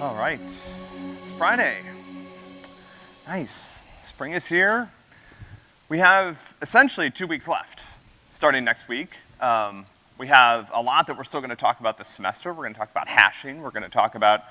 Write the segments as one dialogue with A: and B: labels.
A: All right, it's Friday. Nice, spring is here. We have essentially two weeks left, starting next week. Um, we have a lot that we're still gonna talk about this semester. We're gonna talk about hashing. We're gonna talk about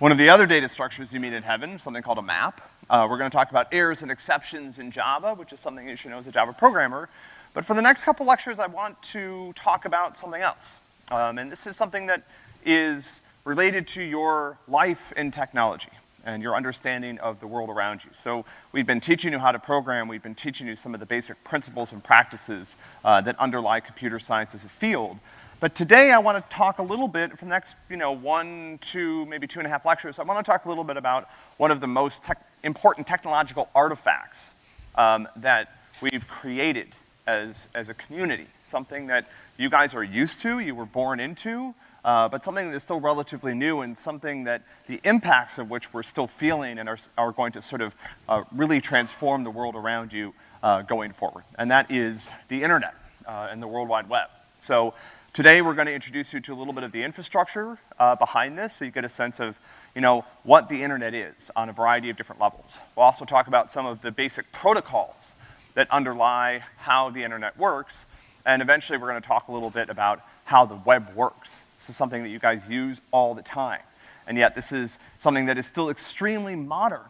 A: one of the other data structures you meet in heaven, something called a map. Uh, we're gonna talk about errors and exceptions in Java, which is something you should know as a Java programmer. But for the next couple lectures, I want to talk about something else. Um, and this is something that is related to your life in technology and your understanding of the world around you. So we've been teaching you how to program, we've been teaching you some of the basic principles and practices uh, that underlie computer science as a field. But today I want to talk a little bit, for the next, you know, one, two, maybe two and a half lectures, I want to talk a little bit about one of the most important technological artifacts um, that we've created as, as a community. Something that you guys are used to, you were born into, uh, but something that is still relatively new and something that the impacts of which we're still feeling and are, are going to sort of uh, really transform the world around you uh, going forward. And that is the internet uh, and the World Wide Web. So today we're gonna introduce you to a little bit of the infrastructure uh, behind this so you get a sense of, you know, what the internet is on a variety of different levels. We'll also talk about some of the basic protocols that underlie how the internet works, and eventually we're gonna talk a little bit about how the web works. This is something that you guys use all the time. And yet this is something that is still extremely modern.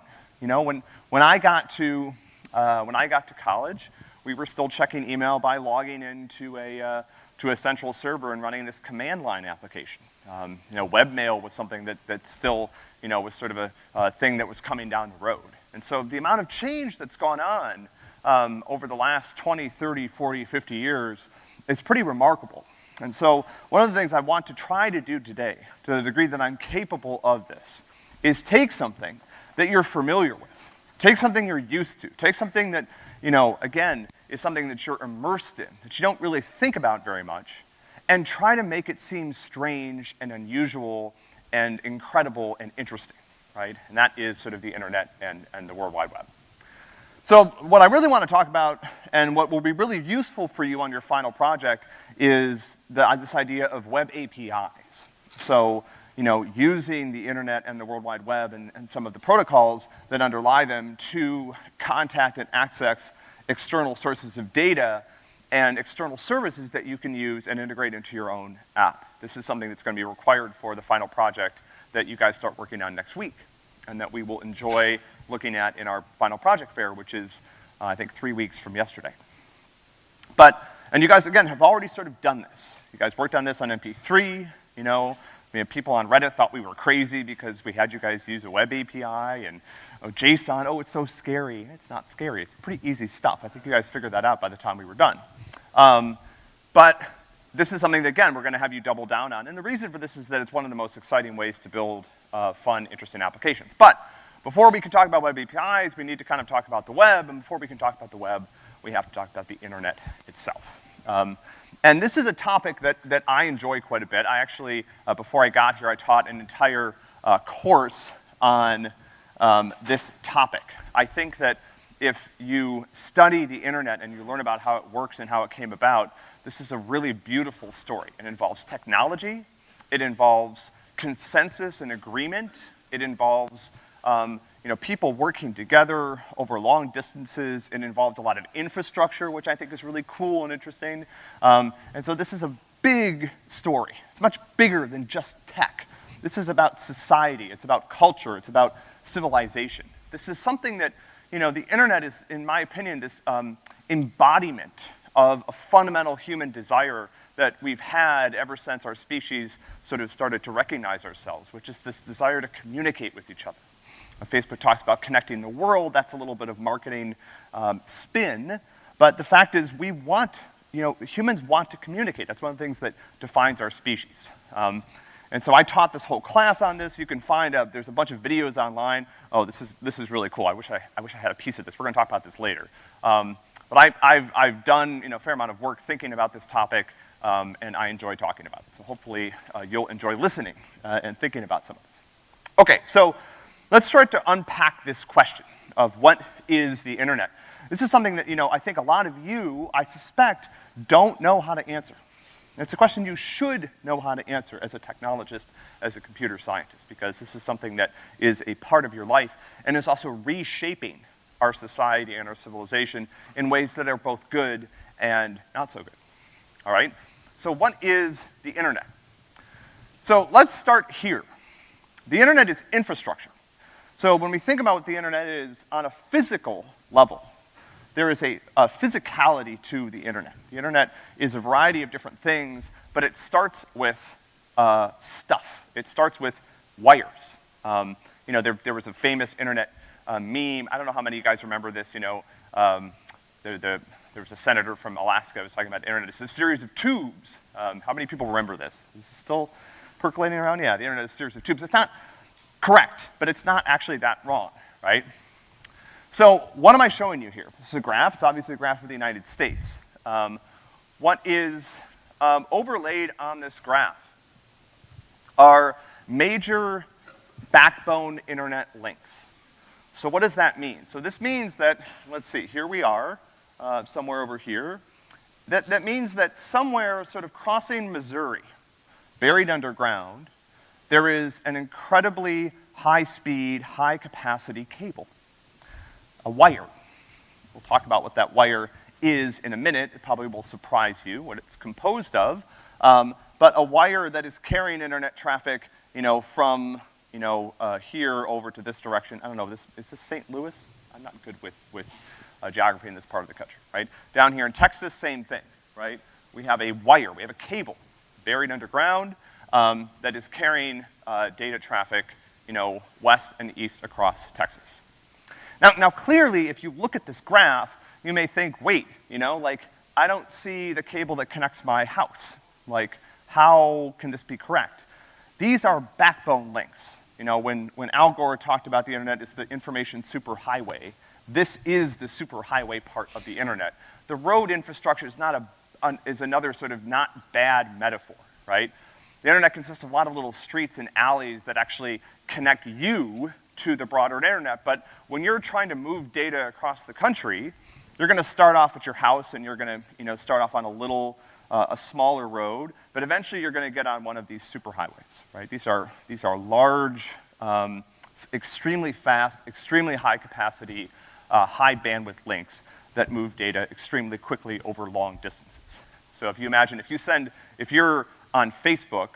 A: You know, when, when I got to, uh, when I got to college, we were still checking email by logging into a, uh, to a central server and running this command line application. Um, you know, webmail was something that, that still, you know, was sort of a, thing that was coming down the road. And so the amount of change that's gone on um, over the last 20, 30, 40, 50 years is pretty remarkable. And so one of the things I want to try to do today, to the degree that I'm capable of this, is take something that you're familiar with. Take something you're used to. Take something that, you know, again, is something that you're immersed in, that you don't really think about very much, and try to make it seem strange and unusual and incredible and interesting, right? And that is sort of the internet and, and the World Wide Web. So what I really want to talk about, and what will be really useful for you on your final project, is the, uh, this idea of web APIs. So, you know, using the internet and the World Wide Web and, and some of the protocols that underlie them to contact and access external sources of data and external services that you can use and integrate into your own app. This is something that's gonna be required for the final project that you guys start working on next week and that we will enjoy looking at in our final project fair, which is, uh, I think, three weeks from yesterday. But, and you guys, again, have already sort of done this. You guys worked on this on MP3, you know, I mean, people on Reddit thought we were crazy because we had you guys use a web API and oh, JSON, oh, it's so scary. It's not scary, it's pretty easy stuff. I think you guys figured that out by the time we were done. Um, but this is something that, again, we're gonna have you double down on. And the reason for this is that it's one of the most exciting ways to build uh, fun, interesting applications. But before we can talk about web APIs, we need to kind of talk about the web, and before we can talk about the web, we have to talk about the internet itself. Um, and this is a topic that, that I enjoy quite a bit. I actually, uh, before I got here, I taught an entire uh, course on um, this topic. I think that if you study the internet and you learn about how it works and how it came about, this is a really beautiful story. It involves technology, it involves consensus and agreement, it involves um, you know, people working together over long distances. It involved a lot of infrastructure, which I think is really cool and interesting. Um, and so this is a big story. It's much bigger than just tech. This is about society, it's about culture, it's about civilization. This is something that, you know, the internet is, in my opinion, this um, embodiment of a fundamental human desire that we've had ever since our species sort of started to recognize ourselves, which is this desire to communicate with each other. Facebook talks about connecting the world, that's a little bit of marketing um, spin, but the fact is we want, you know, humans want to communicate. That's one of the things that defines our species. Um, and so I taught this whole class on this. You can find, uh, there's a bunch of videos online. Oh, this is, this is really cool. I wish I, I wish I had a piece of this. We're gonna talk about this later. Um, but I, I've, I've done, you know, a fair amount of work thinking about this topic, um, and I enjoy talking about it. So hopefully uh, you'll enjoy listening uh, and thinking about some of this. Okay, so Let's start to unpack this question of what is the internet. This is something that, you know, I think a lot of you, I suspect, don't know how to answer. And it's a question you should know how to answer as a technologist, as a computer scientist, because this is something that is a part of your life and is also reshaping our society and our civilization in ways that are both good and not so good. All right? So what is the internet? So let's start here. The internet is infrastructure. So when we think about what the internet is on a physical level, there is a, a, physicality to the internet. The internet is a variety of different things, but it starts with uh, stuff. It starts with wires. Um, you know, there, there was a famous internet uh, meme. I don't know how many of you guys remember this, you know, um, the, the, there was a senator from Alaska who was talking about internet. It's a series of tubes. Um, how many people remember this? Is still percolating around? Yeah, the internet is a series of tubes. It's not correct, but it's not actually that wrong, right? So what am I showing you here? This is a graph. It's obviously a graph of the United States. Um, what is um, overlaid on this graph are major backbone internet links. So what does that mean? So this means that, let's see, here we are, uh, somewhere over here. That, that means that somewhere sort of crossing Missouri, buried underground, there is an incredibly high-speed, high-capacity cable a wire. We'll talk about what that wire is in a minute. It probably will surprise you what it's composed of. Um, but a wire that is carrying internet traffic, you know, from, you know, uh, here over to this direction. I don't know, this, is this St. Louis? I'm not good with, with uh, geography in this part of the country, right? Down here in Texas, same thing, right? We have a wire, we have a cable buried underground um, that is carrying uh, data traffic, you know, west and east across Texas. Now, now clearly, if you look at this graph, you may think, wait, you know, like, I don't see the cable that connects my house. Like, how can this be correct? These are backbone links. You know, when, when Al Gore talked about the internet as the information superhighway, this is the superhighway part of the internet. The road infrastructure is not a, is another sort of not bad metaphor, right? The internet consists of a lot of little streets and alleys that actually connect you to the broader internet, but when you're trying to move data across the country, you're gonna start off at your house and you're gonna, you know, start off on a little, uh, a smaller road, but eventually you're gonna get on one of these superhighways, right? These are, these are large, um, extremely fast, extremely high capacity, uh, high bandwidth links that move data extremely quickly over long distances. So if you imagine, if you send, if you're on Facebook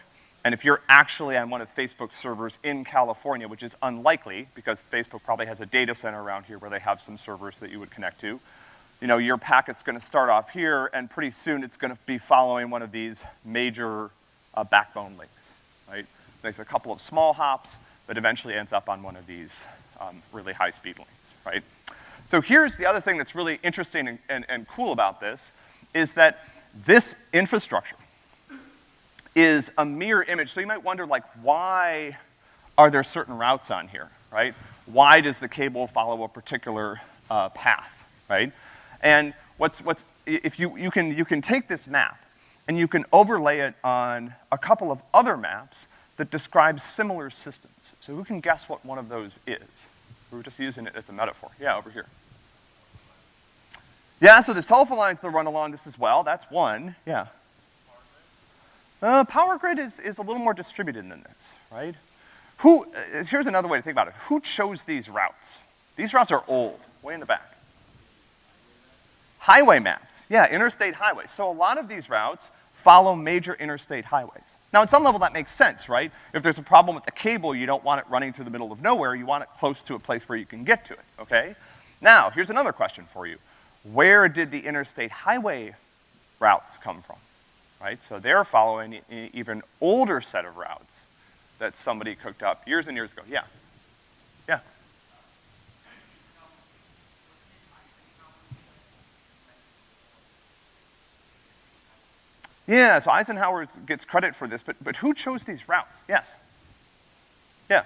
A: and if you're actually on one of Facebook's servers in California, which is unlikely because Facebook probably has a data center around here where they have some servers that you would connect to, you know, your packet's gonna start off here and pretty soon it's gonna be following one of these major uh, backbone links, right? Makes a couple of small hops, but eventually ends up on one of these um, really high-speed links, right? So here's the other thing that's really interesting and, and, and cool about this, is that this infrastructure, is a mirror image. So you might wonder, like, why are there certain routes on here, right? Why does the cable follow a particular uh, path, right? And what's, what's, if you, you can, you can take this map and you can overlay it on a couple of other maps that describe similar systems. So who can guess what one of those is? We were just using it as a metaphor. Yeah, over here. Yeah, so there's telephone lines that run along this as well. That's one, yeah. Uh, power grid is, is a little more distributed than this, right? Who, uh, here's another way to think about it. Who chose these routes? These routes are old, way in the back. Highway maps, yeah, interstate highways. So a lot of these routes follow major interstate highways. Now, at some level, that makes sense, right? If there's a problem with the cable, you don't want it running through the middle of nowhere, you want it close to a place where you can get to it, okay? Now, here's another question for you. Where did the interstate highway routes come from? Right? So they're following an even older set of routes that somebody cooked up years and years ago. Yeah. Yeah. Yeah, so Eisenhower gets credit for this, but, but who chose these routes? Yes. Yeah.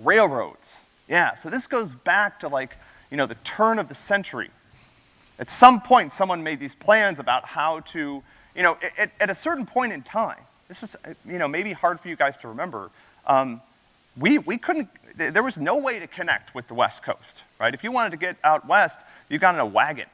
A: Railroads. Yeah, so this goes back to like, you know, the turn of the century at some point, someone made these plans about how to, you know, at, at a certain point in time, this is, you know, maybe hard for you guys to remember, um, we, we couldn't, there was no way to connect with the West Coast, right? If you wanted to get out west, you got in a wagon,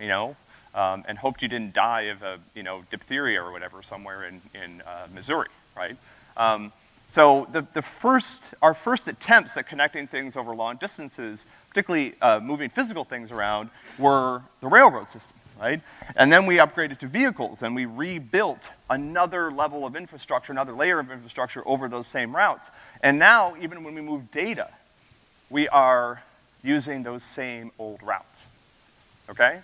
A: you know? um, and hoped you didn't die of a, you know, diphtheria or whatever somewhere in, in uh, Missouri, right? Um, so the, the first, our first attempts at connecting things over long distances, particularly uh, moving physical things around, were the railroad system, right? And then we upgraded to vehicles and we rebuilt another level of infrastructure, another layer of infrastructure over those same routes. And now, even when we move data, we are using those same old routes, okay?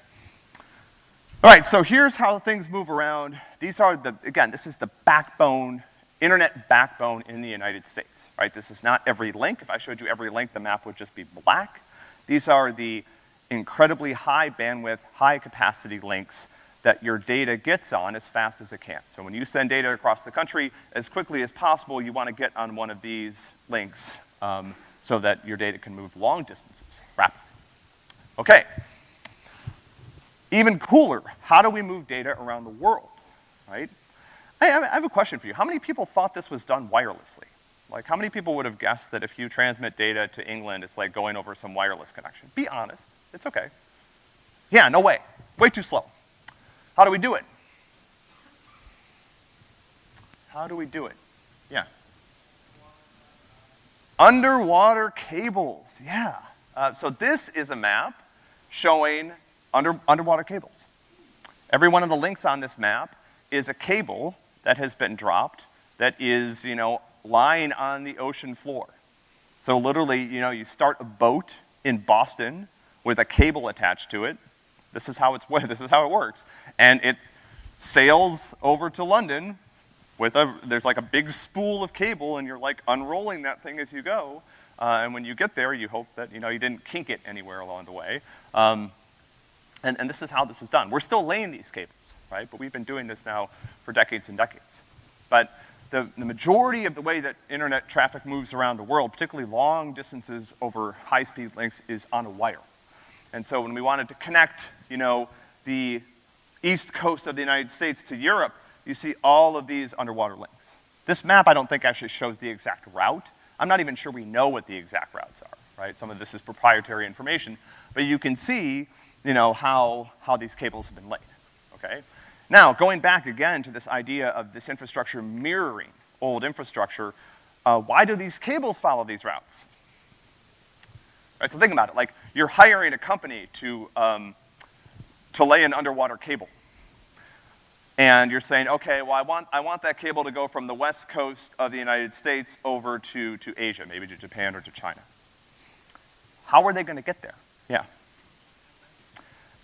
A: All right, so here's how things move around. These are the, again, this is the backbone internet backbone in the United States, right? This is not every link. If I showed you every link, the map would just be black. These are the incredibly high bandwidth, high capacity links that your data gets on as fast as it can. So when you send data across the country, as quickly as possible, you wanna get on one of these links um, so that your data can move long distances rapidly. Okay. Even cooler, how do we move data around the world, right? I have a question for you. How many people thought this was done wirelessly? Like, how many people would have guessed that if you transmit data to England, it's like going over some wireless connection? Be honest. It's okay. Yeah, no way. Way too slow. How do we do it? How do we do it? Yeah. Underwater cables, yeah. Uh, so this is a map showing under, underwater cables. Every one of the links on this map is a cable that has been dropped that is, you know, lying on the ocean floor. So literally, you know, you start a boat in Boston with a cable attached to it. This is how it's, this is how it works. And it sails over to London with a, there's like a big spool of cable and you're like unrolling that thing as you go. Uh, and when you get there, you hope that, you know, you didn't kink it anywhere along the way. Um, and, and this is how this is done. We're still laying these cables right? But we've been doing this now for decades and decades. But the, the majority of the way that internet traffic moves around the world, particularly long distances over high-speed links, is on a wire. And so when we wanted to connect, you know, the east coast of the United States to Europe, you see all of these underwater links. This map, I don't think, actually shows the exact route. I'm not even sure we know what the exact routes are, right? Some of this is proprietary information. But you can see, you know, how, how these cables have been laid, okay? Now, going back again to this idea of this infrastructure mirroring old infrastructure, uh, why do these cables follow these routes? Right, so think about it, like you're hiring a company to, um, to lay an underwater cable. And you're saying, okay, well I want, I want that cable to go from the west coast of the United States over to, to Asia, maybe to Japan or to China. How are they gonna get there? Yeah.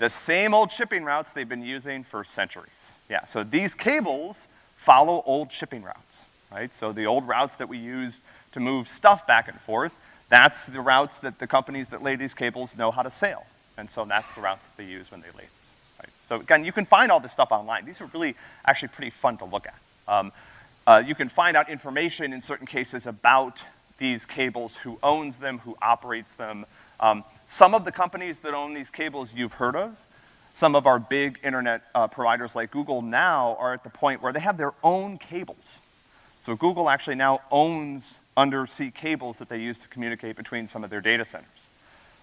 A: The same old shipping routes they've been using for centuries. Yeah, so these cables follow old shipping routes, right? So the old routes that we used to move stuff back and forth, that's the routes that the companies that lay these cables know how to sail. And so that's the routes that they use when they lay these, right? So again, you can find all this stuff online. These are really actually pretty fun to look at. Um, uh, you can find out information in certain cases about these cables, who owns them, who operates them. Um, some of the companies that own these cables you've heard of. Some of our big internet uh, providers like Google now are at the point where they have their own cables. So Google actually now owns undersea cables that they use to communicate between some of their data centers.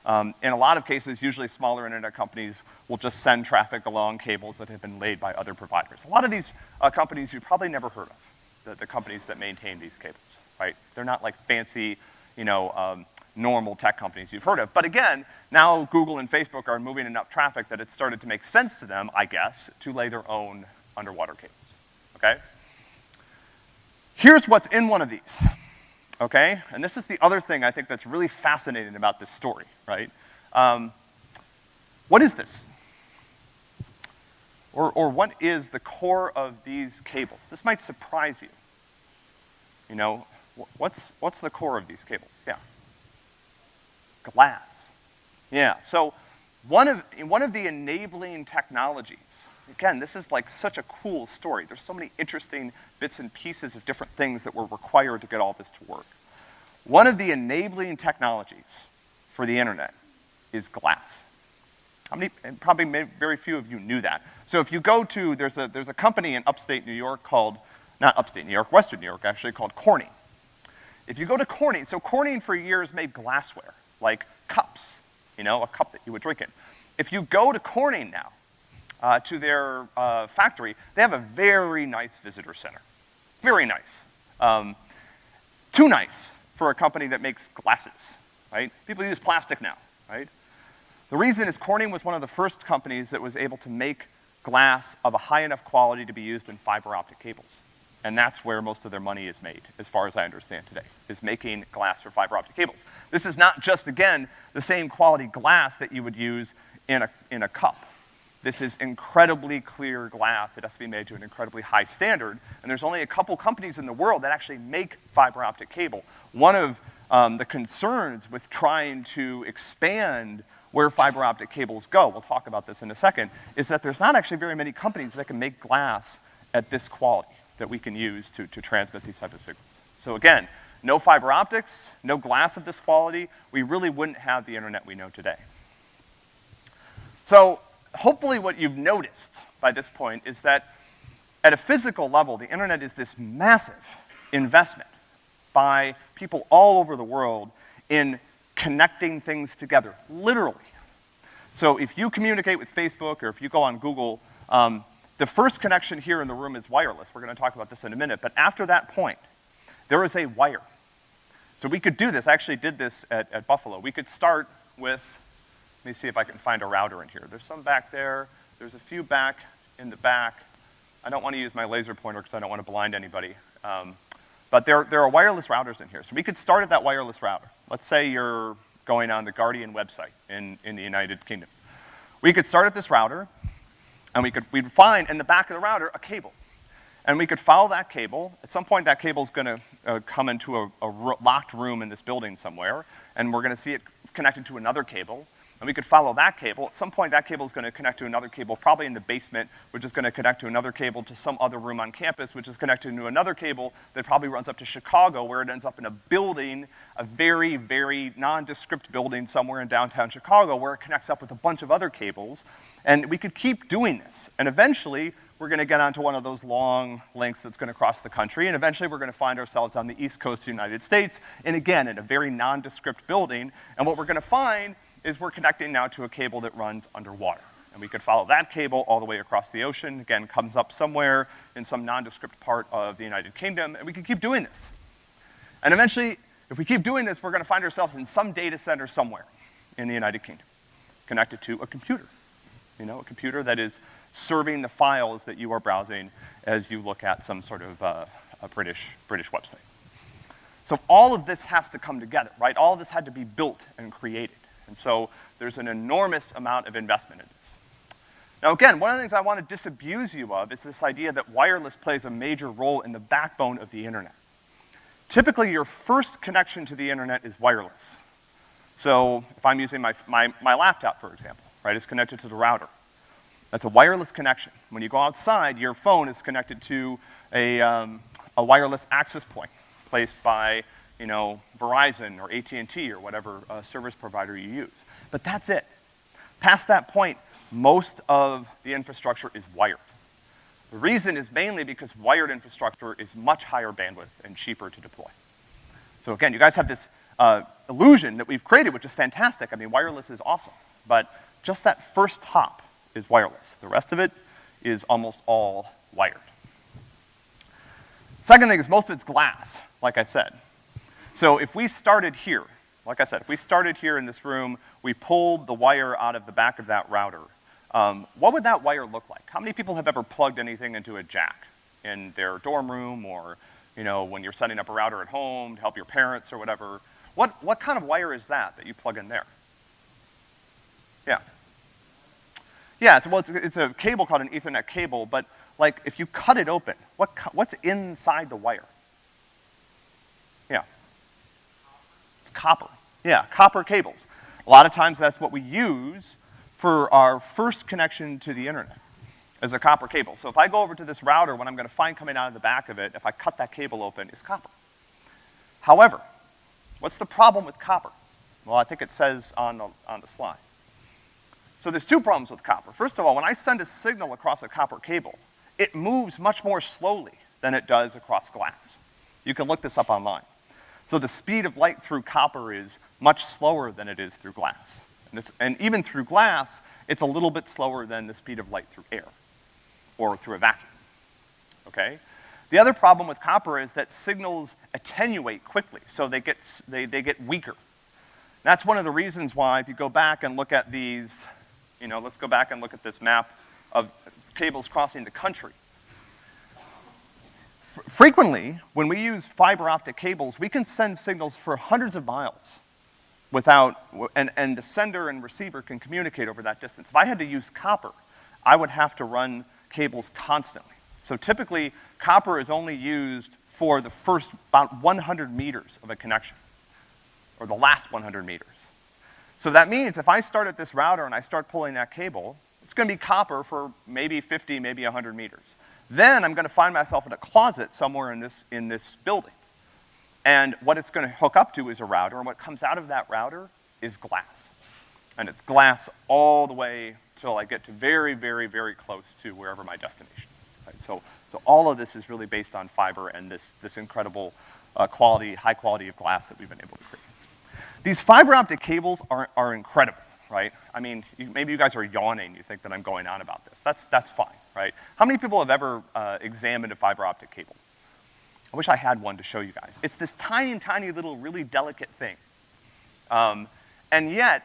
A: Um, in a lot of cases, usually smaller internet companies will just send traffic along cables that have been laid by other providers. A lot of these uh, companies you probably never heard of, the, the, companies that maintain these cables, right? They're not like fancy, you know, um, normal tech companies you've heard of. But again, now Google and Facebook are moving enough traffic that it started to make sense to them, I guess, to lay their own underwater cables, okay? Here's what's in one of these, okay? And this is the other thing I think that's really fascinating about this story, right? Um, what is this? Or, or what is the core of these cables? This might surprise you. You know, what's, what's the core of these cables? Yeah glass. Yeah, so one of, one of the enabling technologies, again, this is like such a cool story. There's so many interesting bits and pieces of different things that were required to get all this to work. One of the enabling technologies for the internet is glass. How many, and probably very few of you knew that. So if you go to, there's a, there's a company in upstate New York called, not upstate New York, western New York actually, called Corning. If you go to Corning, so Corning for years made glassware like cups, you know, a cup that you would drink in. If you go to Corning now, uh, to their uh, factory, they have a very nice visitor center. Very nice. Um, too nice for a company that makes glasses, right? People use plastic now, right? The reason is Corning was one of the first companies that was able to make glass of a high enough quality to be used in fiber optic cables. And that's where most of their money is made, as far as I understand today, is making glass for fiber optic cables. This is not just, again, the same quality glass that you would use in a, in a cup. This is incredibly clear glass. It has to be made to an incredibly high standard, and there's only a couple companies in the world that actually make fiber optic cable. One of um, the concerns with trying to expand where fiber optic cables go, we'll talk about this in a second, is that there's not actually very many companies that can make glass at this quality that we can use to, to transmit these type of signals. So again, no fiber optics, no glass of this quality, we really wouldn't have the internet we know today. So hopefully what you've noticed by this point is that at a physical level, the internet is this massive investment by people all over the world in connecting things together, literally. So if you communicate with Facebook or if you go on Google, um, the first connection here in the room is wireless. We're gonna talk about this in a minute, but after that point, there is a wire. So we could do this, I actually did this at, at Buffalo. We could start with let me see if I can find a router in here. There's some back there. There's a few back in the back. I don't want to use my laser pointer because I don't want to blind anybody. Um, but there, there are wireless routers in here. So we could start at that wireless router. Let's say you're going on the Guardian website in, in the United Kingdom. We could start at this router, and we could, we'd find in the back of the router a cable. And we could follow that cable. At some point, that cable's gonna uh, come into a, a locked room in this building somewhere, and we're gonna see it connected to another cable and we could follow that cable. At some point, that cable is gonna connect to another cable, probably in the basement, which is gonna connect to another cable to some other room on campus, which is connected to another cable that probably runs up to Chicago, where it ends up in a building, a very, very nondescript building somewhere in downtown Chicago, where it connects up with a bunch of other cables. And we could keep doing this. And eventually, we're gonna get onto one of those long links that's gonna cross the country, and eventually we're gonna find ourselves on the east coast of the United States, and again, in a very nondescript building, and what we're gonna find is we're connecting now to a cable that runs underwater. And we could follow that cable all the way across the ocean, again, comes up somewhere in some nondescript part of the United Kingdom, and we could keep doing this. And eventually, if we keep doing this, we're gonna find ourselves in some data center somewhere in the United Kingdom, connected to a computer. You know, a computer that is serving the files that you are browsing as you look at some sort of uh, a British, British website. So all of this has to come together, right? All of this had to be built and created. And so there's an enormous amount of investment in this. Now again, one of the things I want to disabuse you of is this idea that wireless plays a major role in the backbone of the internet. Typically, your first connection to the internet is wireless. So if I'm using my, my, my laptop, for example, right, it's connected to the router. That's a wireless connection. When you go outside, your phone is connected to a, um, a wireless access point placed by you know, Verizon or AT&T or whatever uh, service provider you use. But that's it. Past that point, most of the infrastructure is wired. The reason is mainly because wired infrastructure is much higher bandwidth and cheaper to deploy. So again, you guys have this uh, illusion that we've created, which is fantastic. I mean, wireless is awesome. But just that first hop is wireless. The rest of it is almost all wired. Second thing is most of it's glass, like I said. So if we started here, like I said, if we started here in this room, we pulled the wire out of the back of that router, um, what would that wire look like? How many people have ever plugged anything into a jack in their dorm room or, you know, when you're setting up a router at home to help your parents or whatever? What, what kind of wire is that that you plug in there? Yeah. Yeah, it's, well, it's, it's a cable called an ethernet cable, but like if you cut it open, what, what's inside the wire? It's copper. Yeah, copper cables. A lot of times that's what we use for our first connection to the internet, is a copper cable. So if I go over to this router, what I'm gonna find coming out of the back of it, if I cut that cable open, is copper. However, what's the problem with copper? Well, I think it says on the, on the slide. So there's two problems with copper. First of all, when I send a signal across a copper cable, it moves much more slowly than it does across glass. You can look this up online. So the speed of light through copper is much slower than it is through glass. And, it's, and even through glass, it's a little bit slower than the speed of light through air or through a vacuum, okay? The other problem with copper is that signals attenuate quickly, so they get, they, they get weaker. That's one of the reasons why if you go back and look at these, you know, let's go back and look at this map of cables crossing the country. Frequently, when we use fiber optic cables, we can send signals for hundreds of miles without, and, and the sender and receiver can communicate over that distance. If I had to use copper, I would have to run cables constantly. So typically, copper is only used for the first about 100 meters of a connection, or the last 100 meters. So that means if I start at this router and I start pulling that cable, it's gonna be copper for maybe 50, maybe 100 meters. Then I'm gonna find myself in a closet somewhere in this, in this building. And what it's gonna hook up to is a router, and what comes out of that router is glass. And it's glass all the way till I get to very, very, very close to wherever my destination is. Right? So, so all of this is really based on fiber and this, this incredible uh, quality, high quality of glass that we've been able to create. These fiber optic cables are, are incredible, right? I mean, you, maybe you guys are yawning, you think that I'm going on about this. That's, that's fine, right? How many people have ever uh, examined a fiber optic cable? I wish I had one to show you guys. It's this tiny, tiny little, really delicate thing. Um, and yet,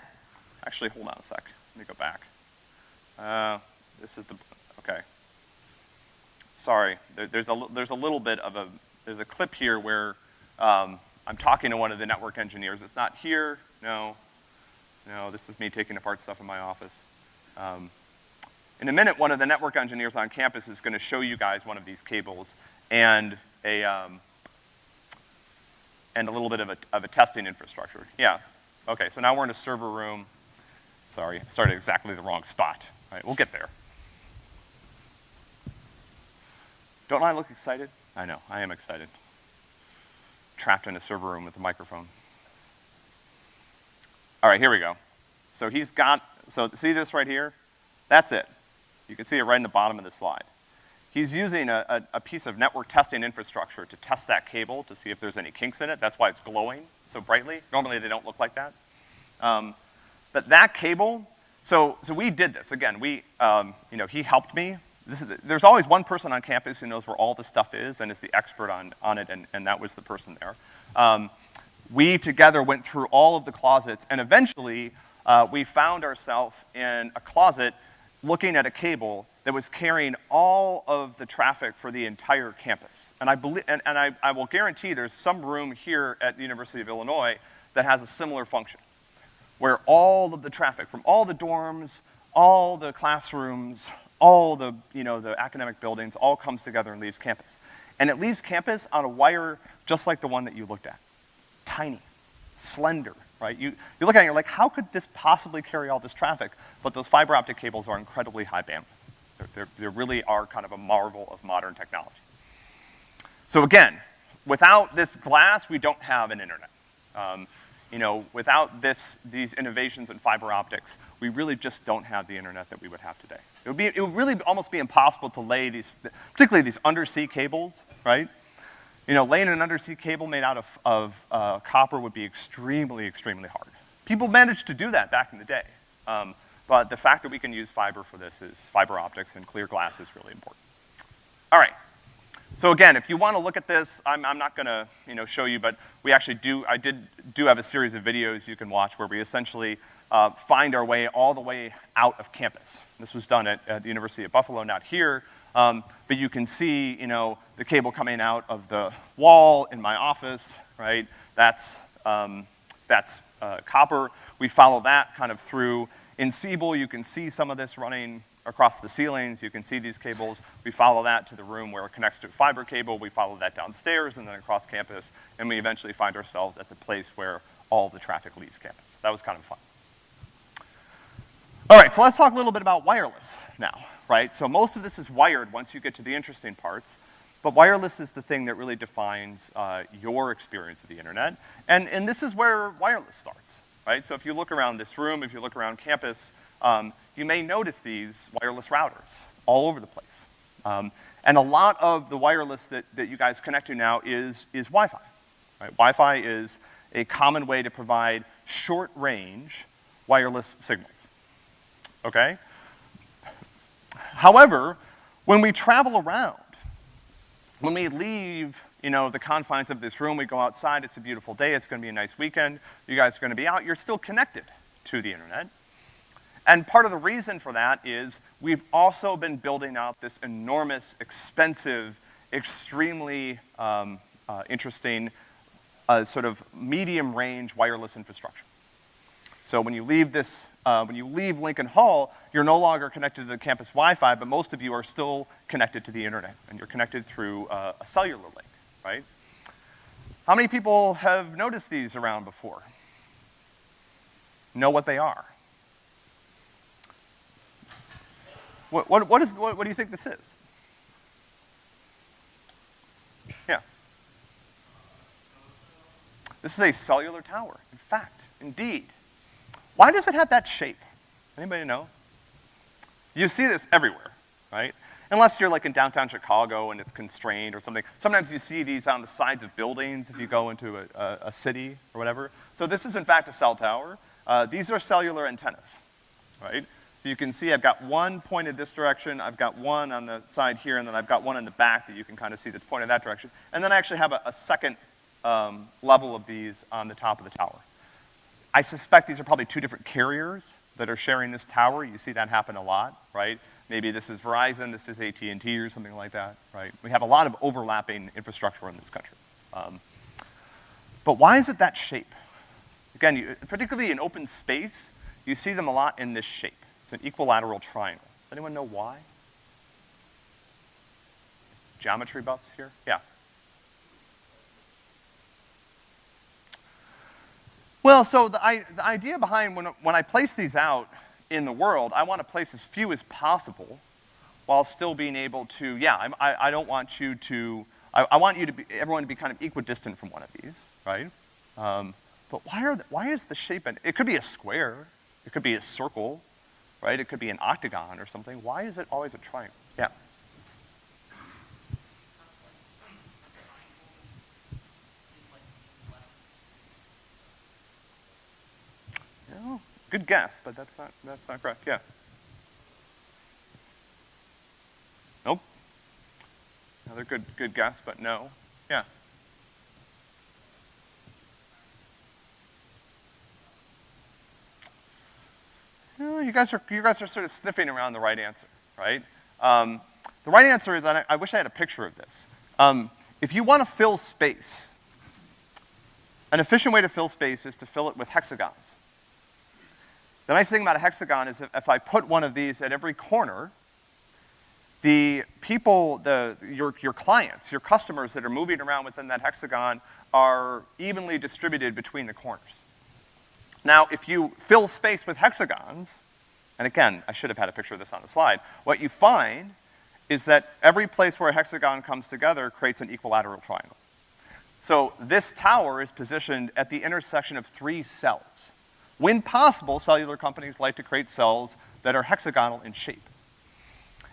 A: actually, hold on a sec. Let me go back. Uh, this is the, okay. Sorry, there, there's, a, there's a little bit of a, there's a clip here where um, I'm talking to one of the network engineers. It's not here, no. No, this is me taking apart stuff in my office. Um, in a minute, one of the network engineers on campus is gonna show you guys one of these cables and a, um, and a little bit of a, of a testing infrastructure. Yeah, okay, so now we're in a server room. Sorry, started exactly the wrong spot. All right, we'll get there. Don't I look excited? I know, I am excited. Trapped in a server room with a microphone. All right, here we go. So he's got, so see this right here? That's it. You can see it right in the bottom of the slide. He's using a, a, a, piece of network testing infrastructure to test that cable to see if there's any kinks in it. That's why it's glowing so brightly. Normally they don't look like that. Um, but that cable, so, so we did this. Again, we, um, you know, he helped me. Is, there's always one person on campus who knows where all the stuff is and is the expert on, on it, and, and that was the person there. Um, we together went through all of the closets, and eventually uh, we found ourselves in a closet looking at a cable that was carrying all of the traffic for the entire campus. And I believe, and, and I, I will guarantee there's some room here at the University of Illinois that has a similar function, where all of the traffic from all the dorms, all the classrooms, all the, you know, the academic buildings all comes together and leaves campus. And it leaves campus on a wire just like the one that you looked at. Tiny, slender, right? You, look at it and you're like, how could this possibly carry all this traffic? But those fiber optic cables are incredibly high bandwidth. They're, they really are kind of a marvel of modern technology. So again, without this glass, we don't have an internet. Um, you know, without this, these innovations in fiber optics, we really just don't have the internet that we would have today. It would be, it would really almost be impossible to lay these, particularly these undersea cables, right? You know, laying an undersea cable made out of, of uh, copper would be extremely, extremely hard. People managed to do that back in the day. Um, but the fact that we can use fiber for this is, fiber optics and clear glass is really important. All right. So again, if you want to look at this, I'm, I'm not gonna, you know, show you, but we actually do, I did, do have a series of videos you can watch where we essentially uh, find our way all the way out of campus. This was done at, at the University of Buffalo, not here, um, but you can see, you know, the cable coming out of the wall in my office, right? That's, um, that's uh, copper. We follow that kind of through in Siebel, you can see some of this running across the ceilings. You can see these cables. We follow that to the room where it connects to a fiber cable. We follow that downstairs and then across campus, and we eventually find ourselves at the place where all the traffic leaves campus. That was kind of fun. All right, so let's talk a little bit about wireless now, right? So most of this is wired once you get to the interesting parts, but wireless is the thing that really defines uh, your experience of the internet, and, and this is where wireless starts right? So if you look around this room, if you look around campus, um, you may notice these wireless routers all over the place. Um, and a lot of the wireless that, that you guys connect to now is, is Wi-Fi, right? Wi-Fi is a common way to provide short range, wireless signals, okay? However, when we travel around, when we leave, you know, the confines of this room, we go outside, it's a beautiful day, it's gonna be a nice weekend, you guys are gonna be out, you're still connected to the internet. And part of the reason for that is we've also been building out this enormous, expensive, extremely um, uh, interesting uh, sort of medium-range wireless infrastructure. So when you leave this, uh, when you leave Lincoln Hall, you're no longer connected to the campus Wi-Fi, but most of you are still connected to the internet, and you're connected through uh, a cellular link, right? How many people have noticed these around before? Know what they are? What, what, what, is, what, what do you think this is? Yeah. This is a cellular tower. In fact, indeed. Why does it have that shape? Anybody know? You see this everywhere, right? Unless you're like in downtown Chicago and it's constrained or something. Sometimes you see these on the sides of buildings if you go into a, a, a city or whatever. So this is in fact a cell tower. Uh, these are cellular antennas, right? So you can see I've got one pointed this direction, I've got one on the side here, and then I've got one in the back that you can kind of see that's pointed that direction. And then I actually have a, a second um, level of these on the top of the tower. I suspect these are probably two different carriers that are sharing this tower. You see that happen a lot, right? Maybe this is Verizon, this is AT&T or something like that, right? We have a lot of overlapping infrastructure in this country. Um, but why is it that shape? Again, you, particularly in open space, you see them a lot in this shape. It's an equilateral triangle. Does anyone know why? Geometry buffs here? Yeah. Well, so the, I, the idea behind when, when I place these out in the world, I want to place as few as possible while still being able to, yeah, I'm, I, I don't want you to, I, I want you to be, everyone to be kind of equidistant from one of these, right? Um, but why are, the, why is the shape, an, it could be a square, it could be a circle, right? It could be an octagon or something. Why is it always a triangle? Yeah. Oh, good guess, but that's not, that's not correct, yeah. Nope. Another good, good guess, but no. Yeah. you guys are, you guys are sort of sniffing around the right answer, right? Um, the right answer is, I, I, wish I had a picture of this. Um, if you want to fill space, an efficient way to fill space is to fill it with hexagons. The nice thing about a hexagon is if, I put one of these at every corner, the people, the, your, your clients, your customers that are moving around within that hexagon are evenly distributed between the corners. Now, if you fill space with hexagons, and again, I should have had a picture of this on the slide, what you find is that every place where a hexagon comes together creates an equilateral triangle. So this tower is positioned at the intersection of three cells. When possible, cellular companies like to create cells that are hexagonal in shape.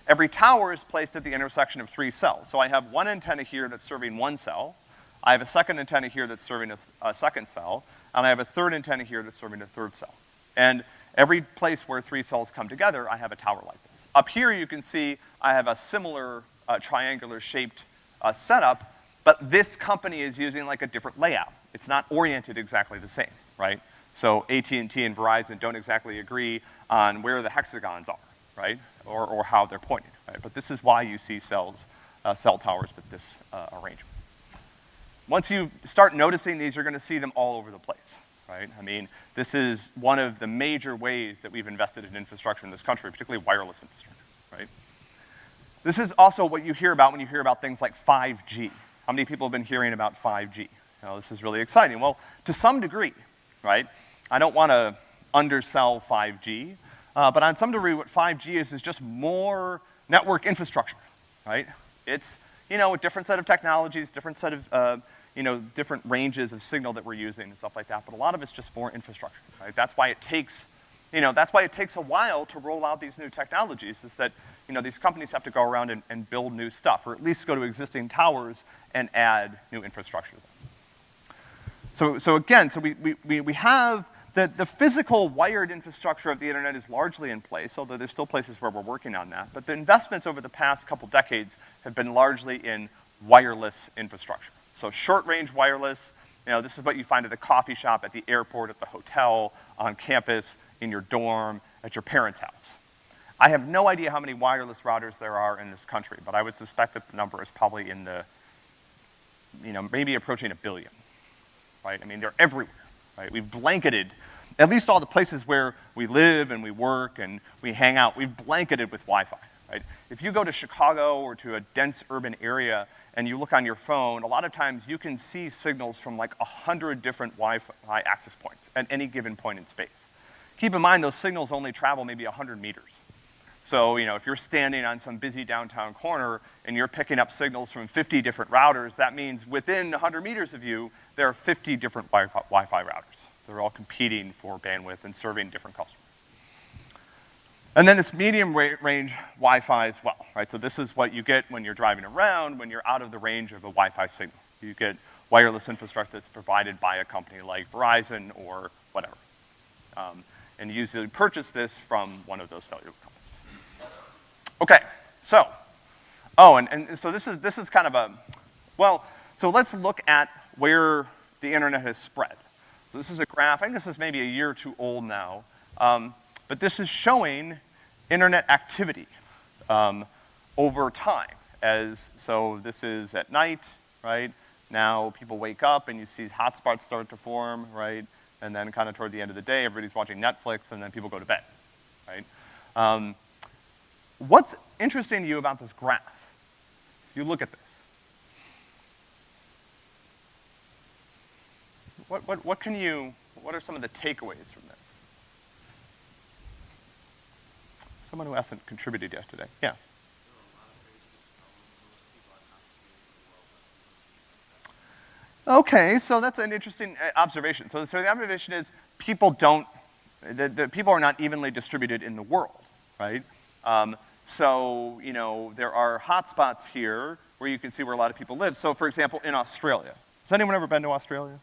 A: Every tower is placed at the intersection of three cells. So I have one antenna here that's serving one cell, I have a second antenna here that's serving a, a second cell, and I have a third antenna here that's serving a third cell. And every place where three cells come together, I have a tower like this. Up here you can see I have a similar uh, triangular shaped uh, setup, but this company is using like a different layout. It's not oriented exactly the same, right? So AT&T and Verizon don't exactly agree on where the hexagons are, right? Or, or how they're pointed, right? But this is why you see cells, uh, cell towers with this uh, arrangement. Once you start noticing these, you're gonna see them all over the place, right? I mean, this is one of the major ways that we've invested in infrastructure in this country, particularly wireless infrastructure, right? This is also what you hear about when you hear about things like 5G. How many people have been hearing about 5G? You know, this is really exciting. Well, to some degree, right? I don't wanna undersell 5G, uh, but on some degree what 5G is is just more network infrastructure, right? It's, you know, a different set of technologies, different set of, uh, you know, different ranges of signal that we're using and stuff like that, but a lot of it's just more infrastructure, right? That's why it takes, you know, that's why it takes a while to roll out these new technologies, is that, you know, these companies have to go around and, and build new stuff, or at least go to existing towers and add new infrastructure to. So, so again, so we, we, we we have the, the physical wired infrastructure of the internet is largely in place, although there's still places where we're working on that. But the investments over the past couple decades have been largely in wireless infrastructure. So short-range wireless, you know, this is what you find at the coffee shop, at the airport, at the hotel, on campus, in your dorm, at your parents' house. I have no idea how many wireless routers there are in this country, but I would suspect that the number is probably in the, you know, maybe approaching a billion, right? I mean, they're everywhere right? We've blanketed at least all the places where we live and we work and we hang out, we've blanketed with Wi-Fi, right? If you go to Chicago or to a dense urban area and you look on your phone, a lot of times you can see signals from like a hundred different Wi-Fi access points at any given point in space. Keep in mind those signals only travel maybe a hundred meters. So, you know, if you're standing on some busy downtown corner and you're picking up signals from 50 different routers, that means within 100 meters of you, there are 50 different Wi-Fi, routers. They're all competing for bandwidth and serving different customers. And then this medium ra range Wi-Fi as well, right? So this is what you get when you're driving around, when you're out of the range of a Wi-Fi signal. You get wireless infrastructure that's provided by a company like Verizon or whatever. Um, and you usually purchase this from one of those cellular companies. Okay, so, oh, and, and so this is, this is kind of a, well, so let's look at where the internet has spread. So this is a graph, I think this is maybe a year or two old now, um, but this is showing internet activity um, over time. As, so this is at night, right? Now people wake up and you see hotspots start to form, right? And then kind of toward the end of the day, everybody's watching Netflix and then people go to bed, right? Um, What's interesting to you about this graph? You look at this. What, what, what can you, what are some of the takeaways from this? Someone who hasn't contributed yesterday, yeah. Okay, so that's an interesting uh, observation. So, so the observation is people don't, the, the people are not evenly distributed in the world, right? Um, so, you know, there are hotspots here where you can see where a lot of people live. So for example, in Australia. Has anyone ever been to Australia?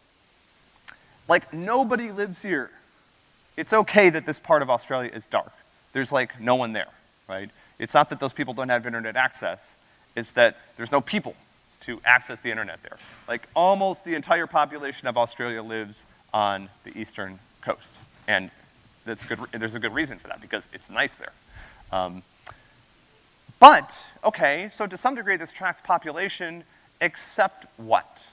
A: Like, nobody lives here. It's okay that this part of Australia is dark. There's like no one there, right? It's not that those people don't have internet access, it's that there's no people to access the internet there. Like, almost the entire population of Australia lives on the eastern coast. And that's good, there's a good reason for that, because it's nice there. Um, but, okay, so to some degree this tracks population, except what?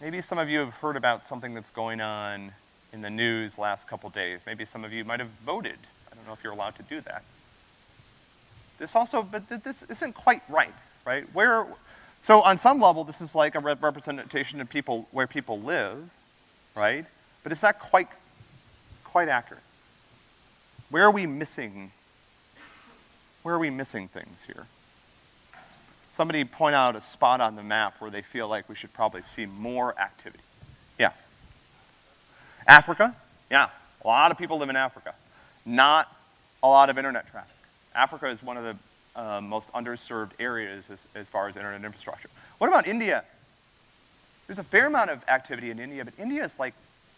A: Maybe some of you have heard about something that's going on in the news last couple days. Maybe some of you might have voted. I don't know if you're allowed to do that. This also, but th this isn't quite right, right? Where, so on some level, this is like a rep representation of people, where people live, right? But it's not quite, quite accurate. Where are we missing where are we missing things here? Somebody point out a spot on the map where they feel like we should probably see more activity. Yeah. Africa? Yeah. A lot of people live in Africa. Not a lot of internet traffic. Africa is one of the uh, most underserved areas as, as far as internet infrastructure. What about India? There's a fair amount of activity in India, but India is like,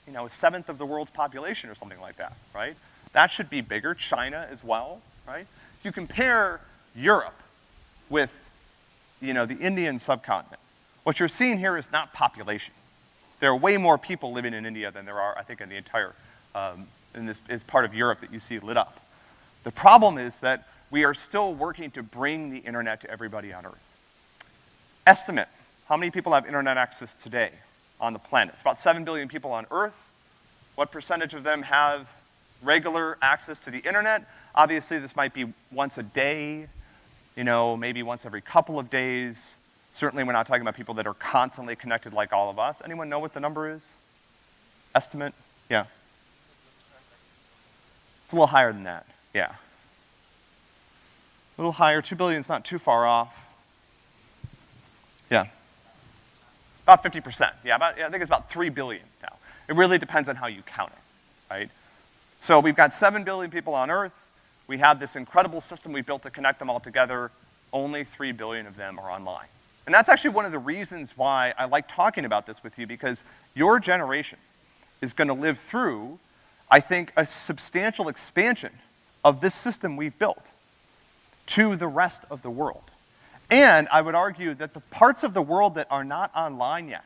A: you know, a seventh of the world's population or something like that, right? That should be bigger. China as well, right? If you compare Europe with, you know, the Indian subcontinent, what you're seeing here is not population. There are way more people living in India than there are, I think, in the entire, um, in this is part of Europe that you see lit up. The problem is that we are still working to bring the internet to everybody on Earth. Estimate, how many people have internet access today on the planet? It's about 7 billion people on Earth. What percentage of them have regular access to the internet? Obviously, this might be once a day, you know, maybe once every couple of days. Certainly, we're not talking about people that are constantly connected like all of us. Anyone know what the number is? Estimate? Yeah. It's a little higher than that, yeah. A little higher, two billion is not too far off. Yeah. About 50%, yeah, about, yeah, I think it's about three billion now. It really depends on how you count it, right? So we've got seven billion people on Earth, we have this incredible system we built to connect them all together. Only three billion of them are online. And that's actually one of the reasons why I like talking about this with you, because your generation, is gonna live through, I think, a substantial expansion of this system we've built to the rest of the world. And I would argue that the parts of the world that are not online yet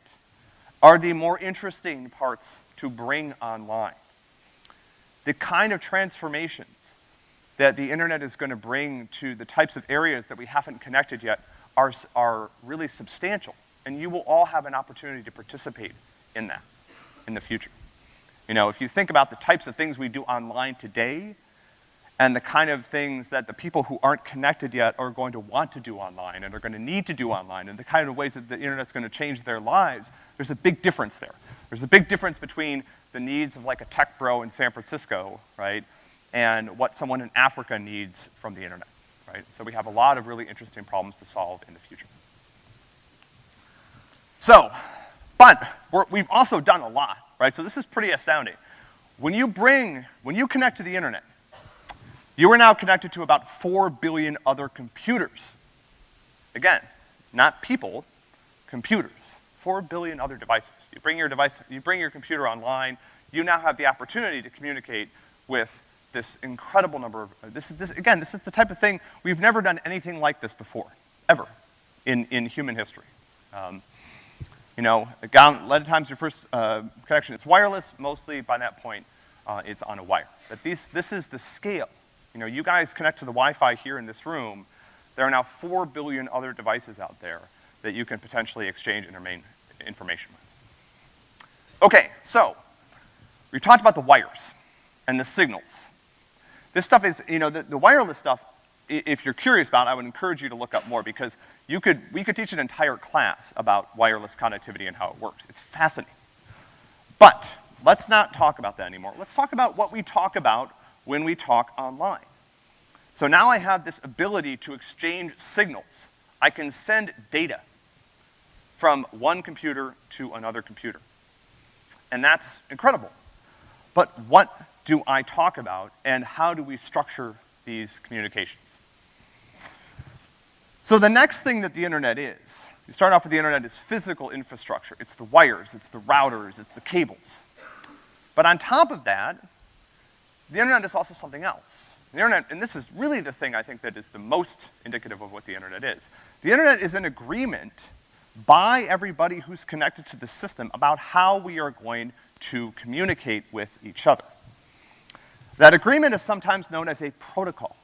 A: are the more interesting parts to bring online. The kind of transformations that the internet is gonna bring to the types of areas that we haven't connected yet are, are really substantial. And you will all have an opportunity to participate in that in the future. You know, if you think about the types of things we do online today, and the kind of things that the people who aren't connected yet are going to want to do online and are gonna need to do online, and the kind of ways that the internet's gonna change their lives, there's a big difference there. There's a big difference between the needs of like a tech bro in San Francisco, right, and what someone in Africa needs from the internet, right? So we have a lot of really interesting problems to solve in the future. So, but we have also done a lot, right? So this is pretty astounding. When you bring, when you connect to the internet, you are now connected to about four billion other computers. Again, not people, computers. Four billion other devices. You bring your device, you bring your computer online, you now have the opportunity to communicate with this incredible number of, this is, this, again, this is the type of thing, we've never done anything like this before, ever, in, in human history. Um, you know, a lot of times your first uh, connection is wireless, mostly by that point, uh, it's on a wire. But these, this is the scale. You know, you guys connect to the Wi-Fi here in this room, there are now four billion other devices out there that you can potentially exchange information with. Okay, so, we talked about the wires and the signals. This stuff is, you know, the, the wireless stuff, if you're curious about I would encourage you to look up more because you could, we could teach an entire class about wireless connectivity and how it works. It's fascinating. But, let's not talk about that anymore. Let's talk about what we talk about when we talk online. So now I have this ability to exchange signals. I can send data from one computer to another computer. And that's incredible. But what do I talk about and how do we structure these communications? So the next thing that the internet is, you start off with the internet is physical infrastructure. It's the wires, it's the routers, it's the cables. But on top of that, the internet is also something else. The internet, and this is really the thing I think that is the most indicative of what the internet is. The internet is an agreement by everybody who's connected to the system about how we are going to communicate with each other. That agreement is sometimes known as a protocol.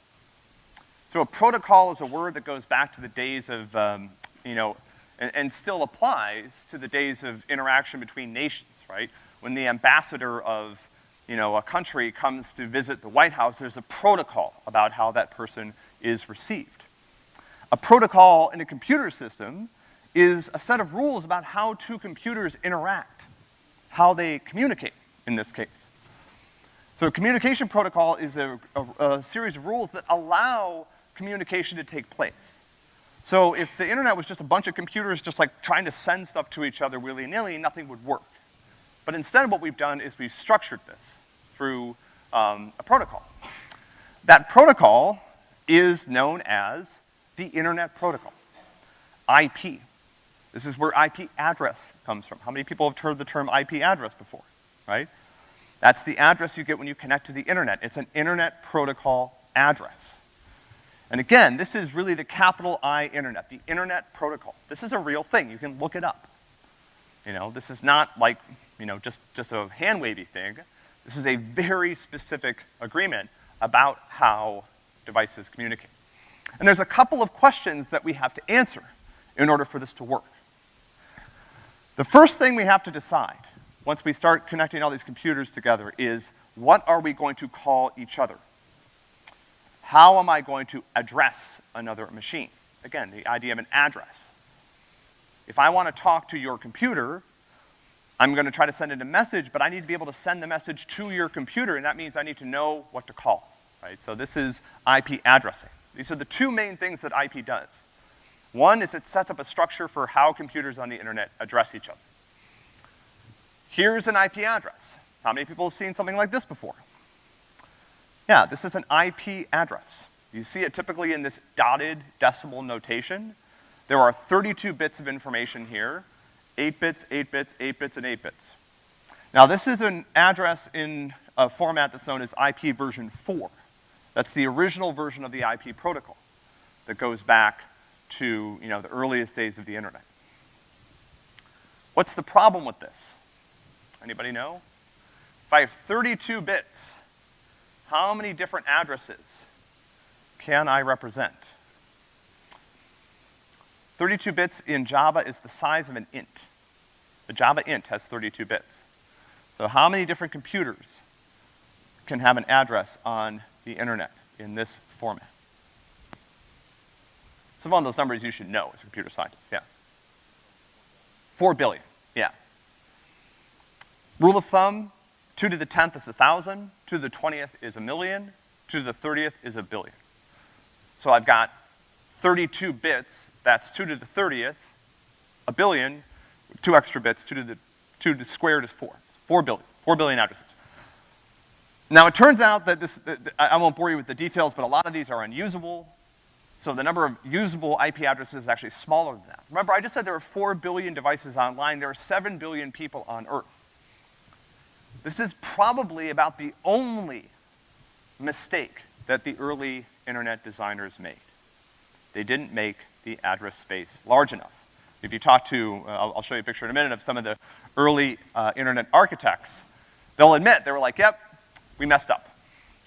A: So a protocol is a word that goes back to the days of, um, you know, and, and, still applies to the days of interaction between nations, right? When the ambassador of you know, a country comes to visit the White House, there's a protocol about how that person is received. A protocol in a computer system is a set of rules about how two computers interact, how they communicate, in this case. So a communication protocol is a, a, a series of rules that allow communication to take place. So if the internet was just a bunch of computers just like trying to send stuff to each other willy-nilly, nothing would work. But instead what we've done is we've structured this through um, a protocol. That protocol is known as the Internet Protocol, IP. This is where IP address comes from. How many people have heard the term IP address before, right? That's the address you get when you connect to the internet. It's an Internet Protocol address. And again, this is really the capital I internet, the Internet Protocol. This is a real thing. You can look it up. You know, this is not like you know, just, just a hand-wavy thing. This is a very specific agreement about how devices communicate. And there's a couple of questions that we have to answer in order for this to work. The first thing we have to decide, once we start connecting all these computers together, is what are we going to call each other? How am I going to address another machine? Again, the idea of an address. If I want to talk to your computer, I'm gonna try to send it a message, but I need to be able to send the message to your computer, and that means I need to know what to call, right? So this is IP addressing. These are the two main things that IP does. One is it sets up a structure for how computers on the internet address each other. Here's an IP address. How many people have seen something like this before? Yeah, this is an IP address. You see it typically in this dotted decimal notation. There are 32 bits of information here, 8 bits, 8 bits, 8 bits, and 8 bits. Now, this is an address in a format that's known as IP version four. That's the original version of the IP protocol that goes back to, you know, the earliest days of the internet. What's the problem with this? Anybody know? If I have 32 bits, how many different addresses can I represent? 32 bits in Java is the size of an int. The Java int has 32 bits. So how many different computers can have an address on the internet in this format? Some of those numbers you should know as a computer scientist, yeah. Four billion, yeah. Rule of thumb, two to the tenth is a thousand, two to the twentieth is a million, two to the thirtieth is a billion. So I've got 32 bits, that's two to the thirtieth, a billion, two extra bits, two to the, two to the squared is four. Four billion, four billion addresses. Now it turns out that this, I won't bore you with the details, but a lot of these are unusable. So the number of usable IP addresses is actually smaller than that. Remember, I just said there are four billion devices online, there are seven billion people on Earth. This is probably about the only mistake that the early internet designers made. They didn't make the address space large enough. If you talk to, uh, I'll, I'll show you a picture in a minute of some of the early uh, internet architects, they'll admit, they were like, yep, we messed up.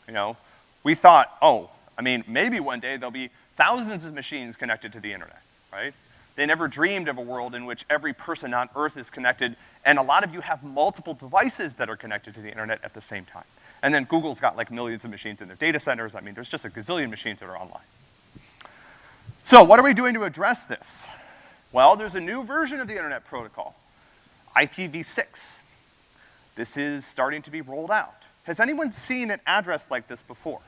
A: You know, we thought, oh, I mean, maybe one day there'll be thousands of machines connected to the internet, right? They never dreamed of a world in which every person on Earth is connected, and a lot of you have multiple devices that are connected to the internet at the same time. And then Google's got like millions of machines in their data centers. I mean, there's just a gazillion machines that are online. So what are we doing to address this? Well, there's a new version of the internet protocol, IPv6. This is starting to be rolled out. Has anyone seen an address like this before?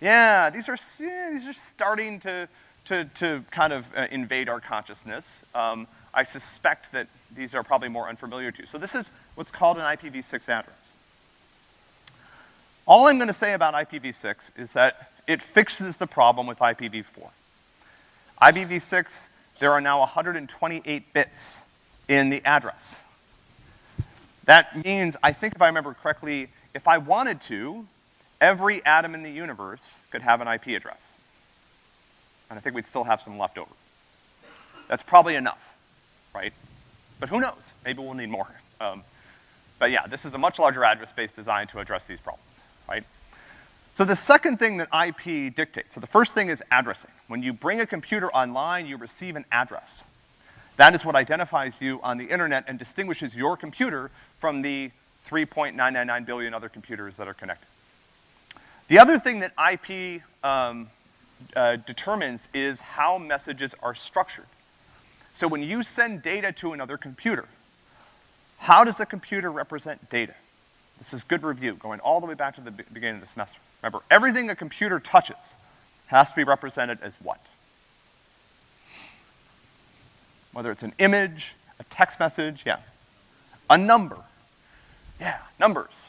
A: Yeah, these are, yeah, these are starting to, to, to kind of uh, invade our consciousness. Um, I suspect that these are probably more unfamiliar to you. So this is what's called an IPv6 address. All I'm gonna say about IPv6 is that it fixes the problem with IPv4. IPv6, there are now 128 bits in the address. That means, I think if I remember correctly, if I wanted to, every atom in the universe could have an IP address. And I think we'd still have some left over. That's probably enough, right? But who knows? Maybe we'll need more. Um, but yeah, this is a much larger address space designed to address these problems, right? So the second thing that IP dictates, so the first thing is addressing. When you bring a computer online, you receive an address. That is what identifies you on the internet and distinguishes your computer from the 3.999 billion other computers that are connected. The other thing that IP um, uh, determines is how messages are structured. So when you send data to another computer, how does a computer represent data? This is good review, going all the way back to the beginning of the semester. Remember, everything a computer touches has to be represented as what? Whether it's an image, a text message, yeah. A number, yeah, numbers.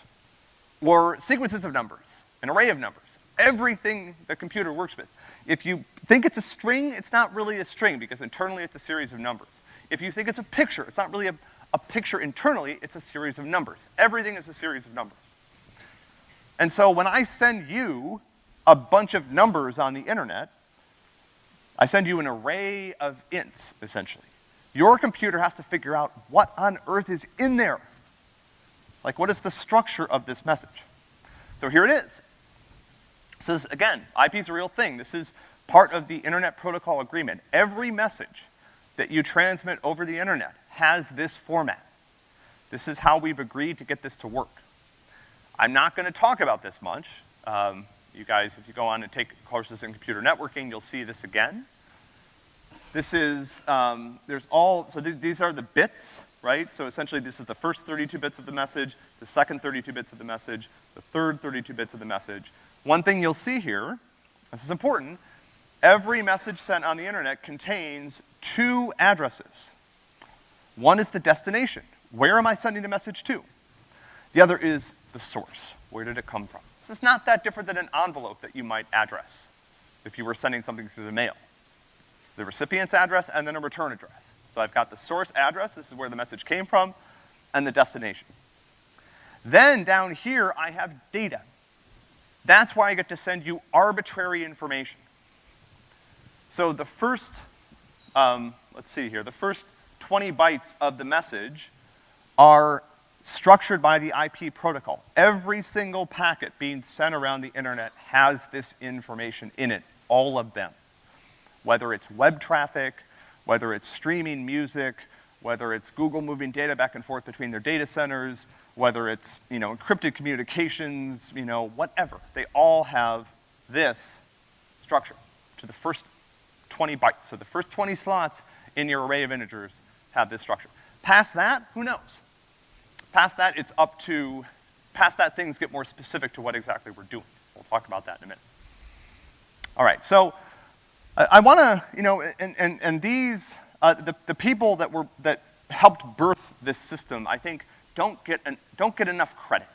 A: Or sequences of numbers, an array of numbers. Everything the computer works with. If you think it's a string, it's not really a string because internally it's a series of numbers. If you think it's a picture, it's not really a, a picture internally, it's a series of numbers. Everything is a series of numbers. And so when I send you a bunch of numbers on the internet, I send you an array of ints, essentially. Your computer has to figure out what on earth is in there. Like, what is the structure of this message? So here it is. It says, again, IP is a real thing. This is part of the Internet Protocol Agreement. Every message that you transmit over the internet has this format. This is how we've agreed to get this to work. I'm not gonna talk about this much. Um, you guys, if you go on and take courses in computer networking, you'll see this again. This is, um, there's all, so th- these are the bits, right? So essentially this is the first 32 bits of the message, the second 32 bits of the message, the third 32 bits of the message. One thing you'll see here, this is important, every message sent on the internet contains two addresses. One is the destination. Where am I sending the message to? The other is the source. Where did it come from? This is not that different than an envelope that you might address if you were sending something through the mail. The recipient's address and then a return address. So I've got the source address, this is where the message came from, and the destination. Then down here, I have data. That's why I get to send you arbitrary information. So the first, um, let's see here, the first 20 bytes of the message are structured by the IP protocol. Every single packet being sent around the internet has this information in it, all of them. Whether it's web traffic, whether it's streaming music, whether it's Google moving data back and forth between their data centers, whether it's, you know, encrypted communications, you know, whatever. They all have this structure to the first 20 bytes. So the first 20 slots in your array of integers have this structure. Past that, who knows? Past that, it's up to, past that, things get more specific to what exactly we're doing. We'll talk about that in a minute. All right, so I, I wanna, you know, and, and, and these, uh, the, the people that were, that helped birth this system, I think, don't get, an, don't get enough credit,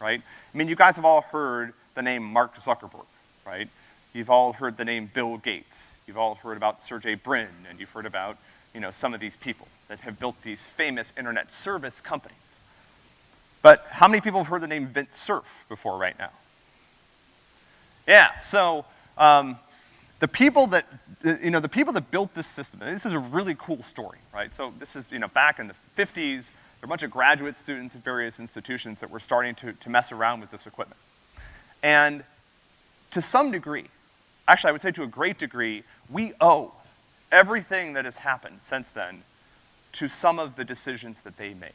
A: right? I mean, you guys have all heard the name Mark Zuckerberg, right? You've all heard the name Bill Gates. You've all heard about Sergey Brin, and you've heard about, you know, some of these people that have built these famous internet service companies. But how many people have heard the name Vint Cerf before right now? Yeah, so, um, the people that, you know, the people that built this system, this is a really cool story, right? So this is, you know, back in the 50s, there were a bunch of graduate students at various institutions that were starting to, to mess around with this equipment. And to some degree, actually I would say to a great degree, we owe everything that has happened since then to some of the decisions that they made.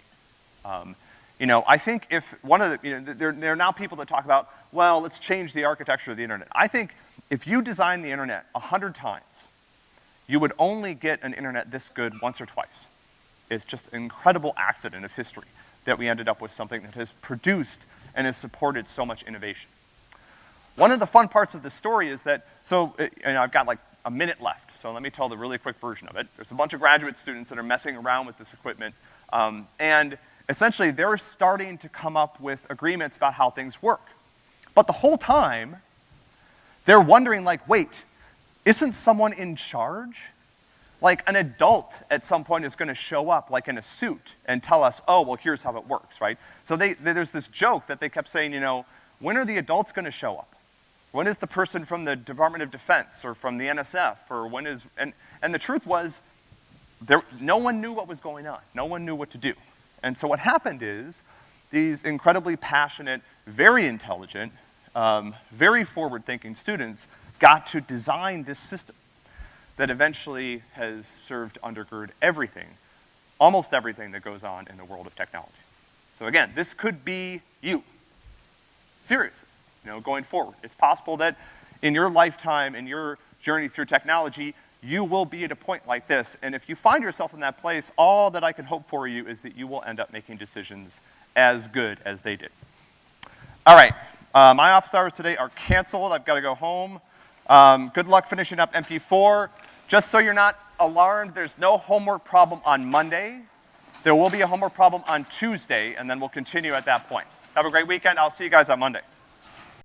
A: Um, you know, I think if one of the, you know, there, there are now people that talk about, well, let's change the architecture of the internet. I think if you design the internet a hundred times, you would only get an internet this good once or twice. It's just an incredible accident of history that we ended up with something that has produced and has supported so much innovation. One of the fun parts of the story is that, so, uh, and I've got like a minute left, so let me tell the really quick version of it. There's a bunch of graduate students that are messing around with this equipment, um, and essentially they're starting to come up with agreements about how things work. But the whole time, they're wondering like, wait, isn't someone in charge? Like an adult at some point is gonna show up like in a suit and tell us, oh, well here's how it works, right? So they, they, there's this joke that they kept saying, you know, when are the adults gonna show up? When is the person from the Department of Defense or from the NSF or when is, and, and the truth was, there, no one knew what was going on. No one knew what to do. And so what happened is, these incredibly passionate, very intelligent, um, very forward-thinking students got to design this system that eventually has served to undergird everything, almost everything that goes on in the world of technology. So again, this could be you. Seriously, you know, going forward. It's possible that in your lifetime, in your journey through technology, you will be at a point like this, and if you find yourself in that place, all that I can hope for you is that you will end up making decisions as good as they did. All right, uh, my office hours today are canceled. I've got to go home. Um, good luck finishing up MP4. Just so you're not alarmed, there's no homework problem on Monday. There will be a homework problem on Tuesday, and then we'll continue at that point. Have a great weekend. I'll see you guys on Monday.